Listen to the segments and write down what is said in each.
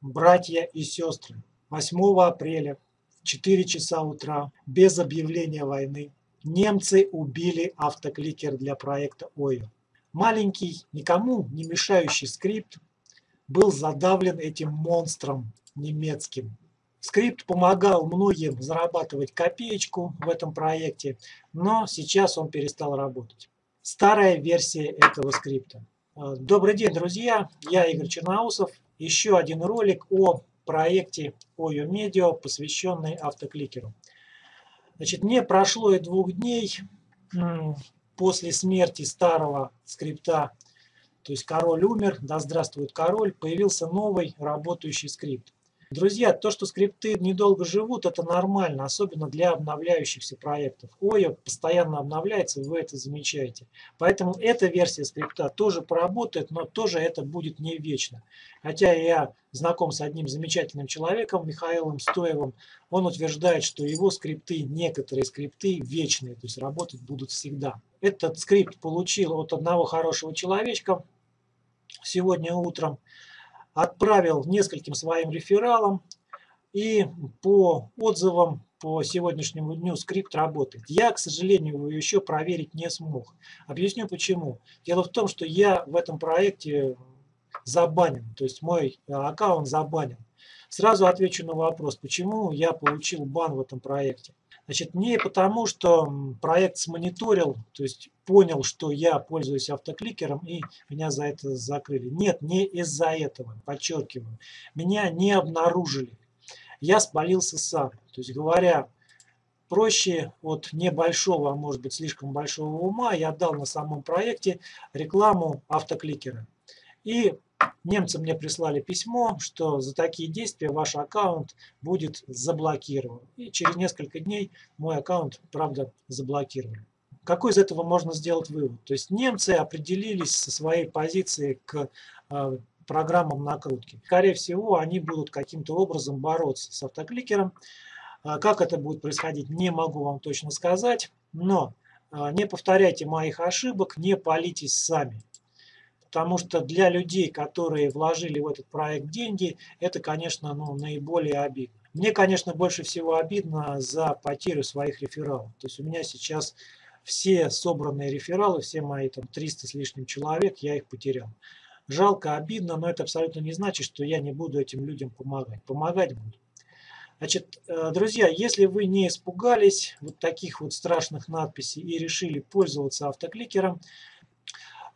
братья и сестры, 8 апреля в 4 часа утра, без объявления войны, немцы убили автокликер для проекта ОЙО. Маленький, никому не мешающий скрипт был задавлен этим монстром немецким. Скрипт помогал многим зарабатывать копеечку в этом проекте, но сейчас он перестал работать. Старая версия этого скрипта. Э, добрый день, друзья! Я Игорь Черноусов. Еще один ролик о проекте OYO Media, посвященный автокликеру. Значит, не прошло и двух дней после смерти старого скрипта, то есть король умер, да здравствует король, появился новый работающий скрипт. Друзья, то, что скрипты недолго живут, это нормально, особенно для обновляющихся проектов. OYO постоянно обновляется, вы это замечаете. Поэтому эта версия скрипта тоже поработает, но тоже это будет не вечно. Хотя я знаком с одним замечательным человеком, Михаилом Стоевым, он утверждает, что его скрипты, некоторые скрипты вечные, то есть работать будут всегда. Этот скрипт получил от одного хорошего человечка сегодня утром отправил нескольким своим рефералам, и по отзывам по сегодняшнему дню скрипт работает. Я, к сожалению, его еще проверить не смог. Объясню почему. Дело в том, что я в этом проекте забанен, то есть мой э, аккаунт забанен. Сразу отвечу на вопрос, почему я получил бан в этом проекте. Значит, не потому, что проект смониторил, то есть понял, что я пользуюсь автокликером и меня за это закрыли. Нет, не из-за этого, подчеркиваю. Меня не обнаружили. Я спалился сам. То есть говоря проще, от небольшого, а может быть слишком большого ума, я дал на самом проекте рекламу автокликера. И Немцы мне прислали письмо, что за такие действия ваш аккаунт будет заблокирован. И через несколько дней мой аккаунт, правда, заблокировали. Какой из этого можно сделать вывод? То есть немцы определились со своей позиции к э, программам накрутки. Скорее всего, они будут каким-то образом бороться с автокликером. Э, как это будет происходить, не могу вам точно сказать. Но э, не повторяйте моих ошибок, не палитесь сами. Потому что для людей, которые вложили в этот проект деньги, это, конечно, ну, наиболее обидно. Мне, конечно, больше всего обидно за потерю своих рефералов. То есть у меня сейчас все собранные рефералы, все мои там 300 с лишним человек, я их потерял. Жалко, обидно, но это абсолютно не значит, что я не буду этим людям помогать. Помогать буду. Значит, э, друзья, если вы не испугались вот таких вот страшных надписей и решили пользоваться автокликером,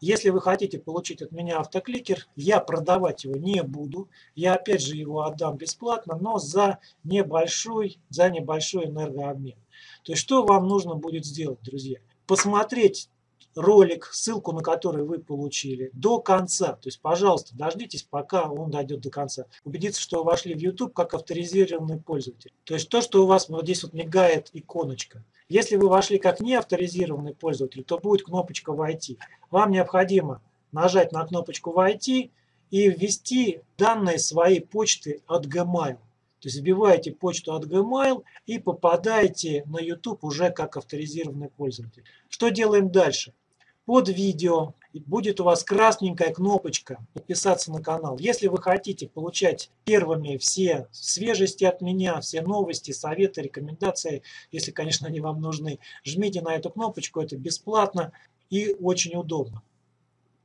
если вы хотите получить от меня автокликер, я продавать его не буду. Я опять же его отдам бесплатно, но за небольшой, за небольшой энергообмен. То есть что вам нужно будет сделать, друзья? Посмотреть ролик, ссылку на который вы получили, до конца. То есть, пожалуйста, дождитесь, пока он дойдет до конца. Убедиться, что вы вошли в YouTube как авторизированный пользователь. То есть, то, что у вас вот здесь вот мигает иконочка. Если вы вошли как неавторизированный пользователь, то будет кнопочка «Войти». Вам необходимо нажать на кнопочку «Войти» и ввести данные своей почты от Gmail. То есть вбиваете почту от Gmail и попадаете на YouTube уже как авторизированный пользователь. Что делаем дальше? Под видео будет у вас красненькая кнопочка «Подписаться на канал». Если вы хотите получать первыми все свежести от меня, все новости, советы, рекомендации, если, конечно, они вам нужны, жмите на эту кнопочку, это бесплатно и очень удобно.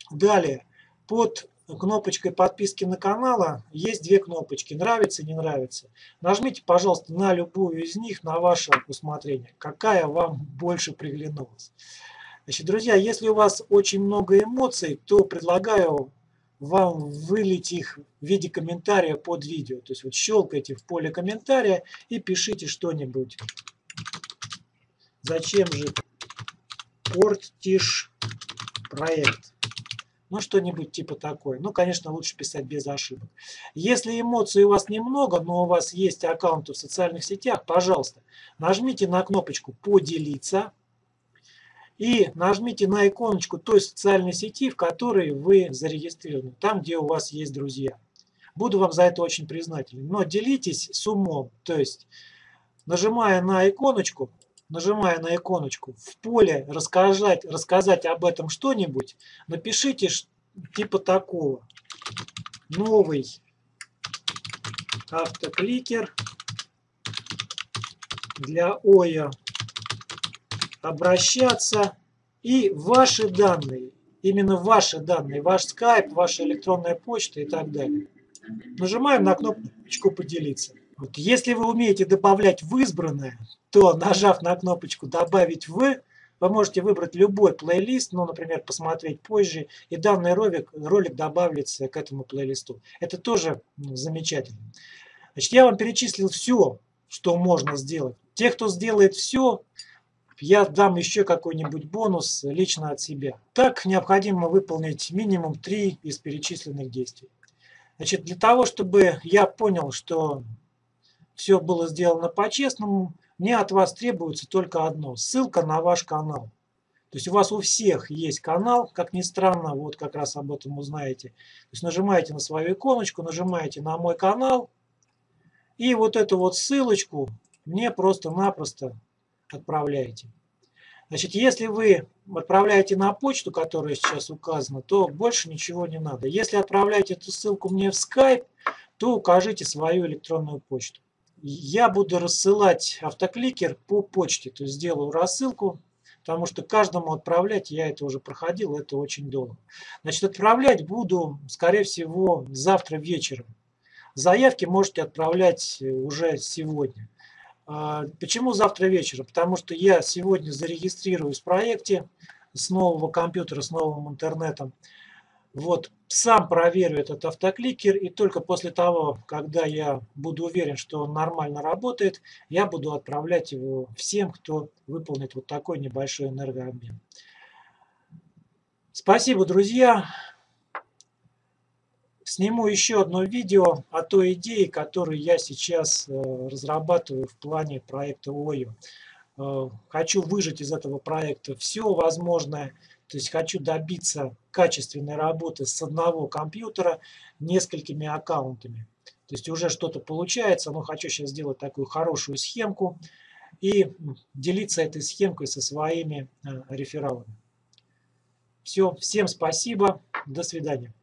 Далее, под кнопочкой подписки на канал есть две кнопочки «Нравится» «Не нравится». Нажмите, пожалуйста, на любую из них на ваше усмотрение, какая вам больше приглянулась. Значит, друзья, если у вас очень много эмоций, то предлагаю вам вылить их в виде комментария под видео. То есть вот щелкайте в поле комментария и пишите что-нибудь. Зачем же портишь проект? Ну, что-нибудь типа такое. Ну, конечно, лучше писать без ошибок. Если эмоций у вас немного, но у вас есть аккаунты в социальных сетях, пожалуйста, нажмите на кнопочку «Поделиться» и нажмите на иконочку той социальной сети, в которой вы зарегистрированы, там, где у вас есть друзья. Буду вам за это очень признателен. Но делитесь с умом, то есть нажимая на иконочку, нажимая на иконочку, в поле рассказать, рассказать об этом что-нибудь, напишите типа такого. Новый автокликер для ОЯ обращаться и ваши данные, именно ваши данные, ваш скайп, ваша электронная почта и так далее. Нажимаем на кнопочку «Поделиться». Вот если вы умеете добавлять в избранное, то нажав на кнопочку «Добавить в», вы можете выбрать любой плейлист, ну, например, посмотреть позже, и данный ролик, ролик добавится к этому плейлисту. Это тоже ну, замечательно. Значит, я вам перечислил все, что можно сделать. Те, кто сделает все, я дам еще какой-нибудь бонус лично от себя. Так необходимо выполнить минимум три из перечисленных действий. Значит, для того, чтобы я понял, что все было сделано по-честному, мне от вас требуется только одно – ссылка на ваш канал. То есть у вас у всех есть канал, как ни странно, вот как раз об этом узнаете. То есть нажимаете на свою иконочку, нажимаете на мой канал, и вот эту вот ссылочку мне просто-напросто отправляете. Значит, если вы отправляете на почту, которая сейчас указана, то больше ничего не надо. Если отправляете эту ссылку мне в Skype, то укажите свою электронную почту я буду рассылать автокликер по почте. То есть сделаю рассылку, потому что каждому отправлять, я это уже проходил, это очень долго. Значит, отправлять буду, скорее всего, завтра вечером. Заявки можете отправлять уже сегодня. А, почему завтра вечером? Потому что я сегодня зарегистрируюсь в проекте с нового компьютера, с новым интернетом. Вот сам проверю этот автокликер, и только после того, когда я буду уверен, что он нормально работает, я буду отправлять его всем, кто выполнит вот такой небольшой энергообмен. Спасибо, друзья. Сниму еще одно видео о той идее, которую я сейчас э, разрабатываю в плане проекта ОЙО. Э, хочу выжать из этого проекта все возможное, то есть хочу добиться качественной работы с одного компьютера несколькими аккаунтами. То есть уже что-то получается, но хочу сейчас сделать такую хорошую схемку и делиться этой схемкой со своими э, рефералами. Все, всем спасибо, до свидания.